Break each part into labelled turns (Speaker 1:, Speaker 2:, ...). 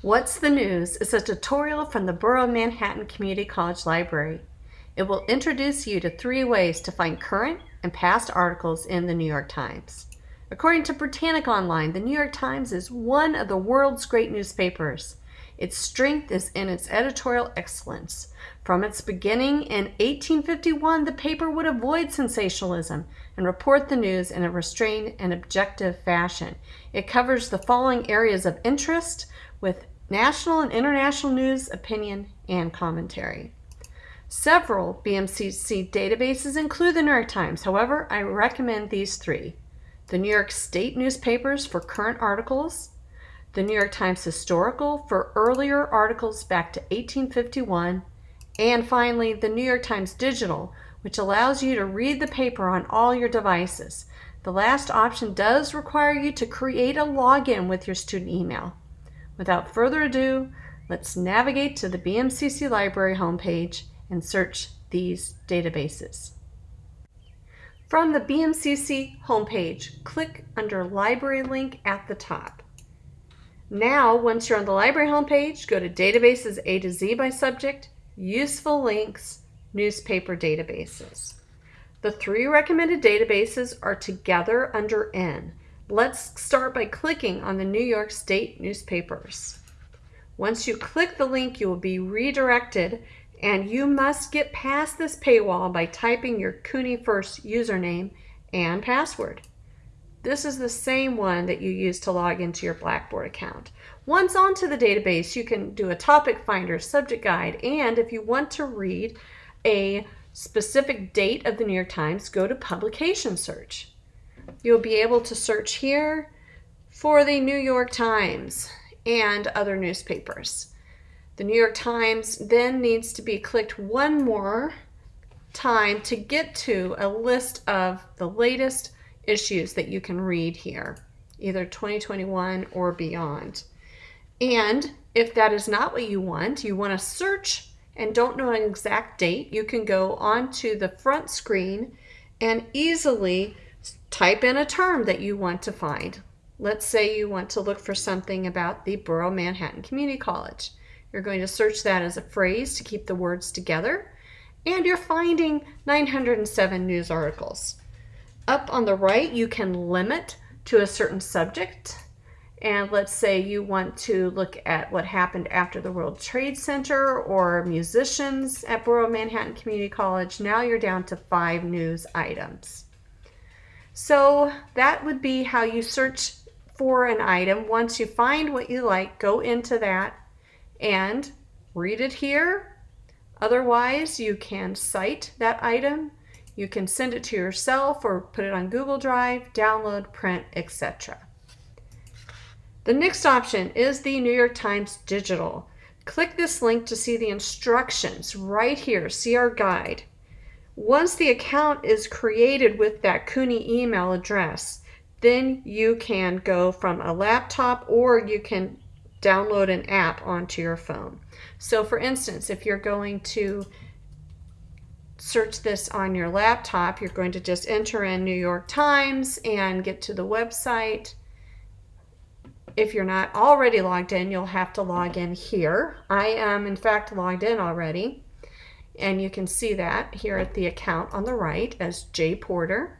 Speaker 1: What's the News is a tutorial from the Borough of Manhattan Community College Library. It will introduce you to three ways to find current and past articles in the New York Times. According to Britannica Online, the New York Times is one of the world's great newspapers. Its strength is in its editorial excellence. From its beginning in 1851, the paper would avoid sensationalism and report the news in a restrained and objective fashion. It covers the following areas of interest with national and international news, opinion, and commentary. Several BMCC databases include the New York Times. However, I recommend these three. The New York State newspapers for current articles, the New York Times Historical for earlier articles back to 1851, and finally, the New York Times Digital, which allows you to read the paper on all your devices. The last option does require you to create a login with your student email. Without further ado, let's navigate to the BMCC Library homepage and search these databases. From the BMCC homepage, click under Library link at the top. Now, once you're on the library homepage, go to Databases A to Z by subject, Useful Links, Newspaper Databases. The three recommended databases are together under N. Let's start by clicking on the New York State newspapers. Once you click the link, you will be redirected and you must get past this paywall by typing your CUNY First username and password. This is the same one that you use to log into your Blackboard account. Once onto the database, you can do a topic finder, subject guide, and if you want to read a specific date of the New York Times, go to publication search. You'll be able to search here for the New York Times and other newspapers. The New York Times then needs to be clicked one more time to get to a list of the latest issues that you can read here, either 2021 or beyond. And if that is not what you want, you want to search and don't know an exact date, you can go onto the front screen and easily type in a term that you want to find. Let's say you want to look for something about the Borough Manhattan Community College. You're going to search that as a phrase to keep the words together, and you're finding 907 news articles. Up on the right, you can limit to a certain subject. And let's say you want to look at what happened after the World Trade Center or musicians at Borough Manhattan Community College. Now you're down to five news items. So that would be how you search for an item. Once you find what you like, go into that and read it here. Otherwise, you can cite that item you can send it to yourself or put it on Google Drive, download, print, etc. The next option is the New York Times Digital. Click this link to see the instructions right here, see our guide. Once the account is created with that CUNY email address, then you can go from a laptop or you can download an app onto your phone. So for instance, if you're going to search this on your laptop, you're going to just enter in New York Times and get to the website. If you're not already logged in, you'll have to log in here. I am, in fact, logged in already. And you can see that here at the account on the right as J Porter.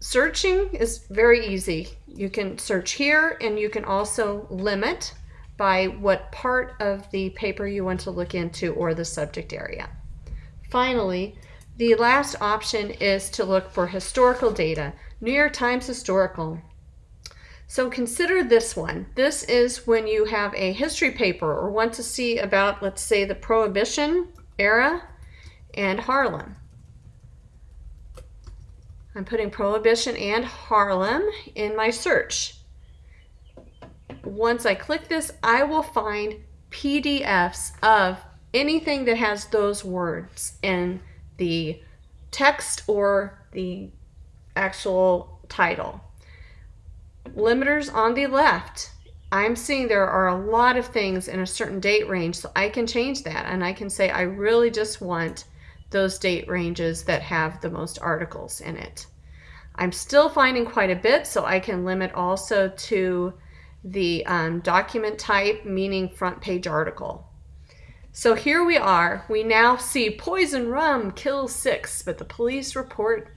Speaker 1: Searching is very easy. You can search here and you can also limit by what part of the paper you want to look into or the subject area. Finally, the last option is to look for historical data, New York Times Historical. So consider this one. This is when you have a history paper or want to see about, let's say, the Prohibition era and Harlem. I'm putting Prohibition and Harlem in my search. Once I click this, I will find PDFs of anything that has those words in the text or the actual title. Limiters on the left. I'm seeing there are a lot of things in a certain date range, so I can change that and I can say I really just want those date ranges that have the most articles in it. I'm still finding quite a bit, so I can limit also to the um, document type, meaning front page article. So here we are. We now see poison rum kills six, but the police report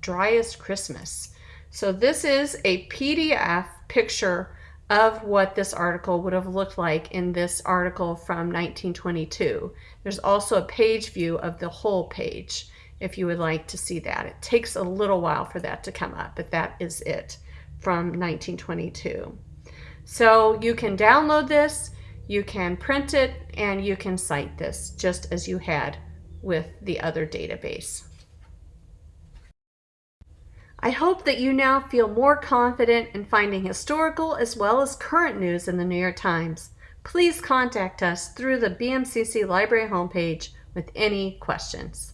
Speaker 1: driest Christmas. So this is a PDF picture of what this article would have looked like in this article from 1922. There's also a page view of the whole page if you would like to see that. It takes a little while for that to come up, but that is it from 1922. So you can download this, you can print it, and you can cite this just as you had with the other database. I hope that you now feel more confident in finding historical as well as current news in the New York Times. Please contact us through the BMCC Library homepage with any questions.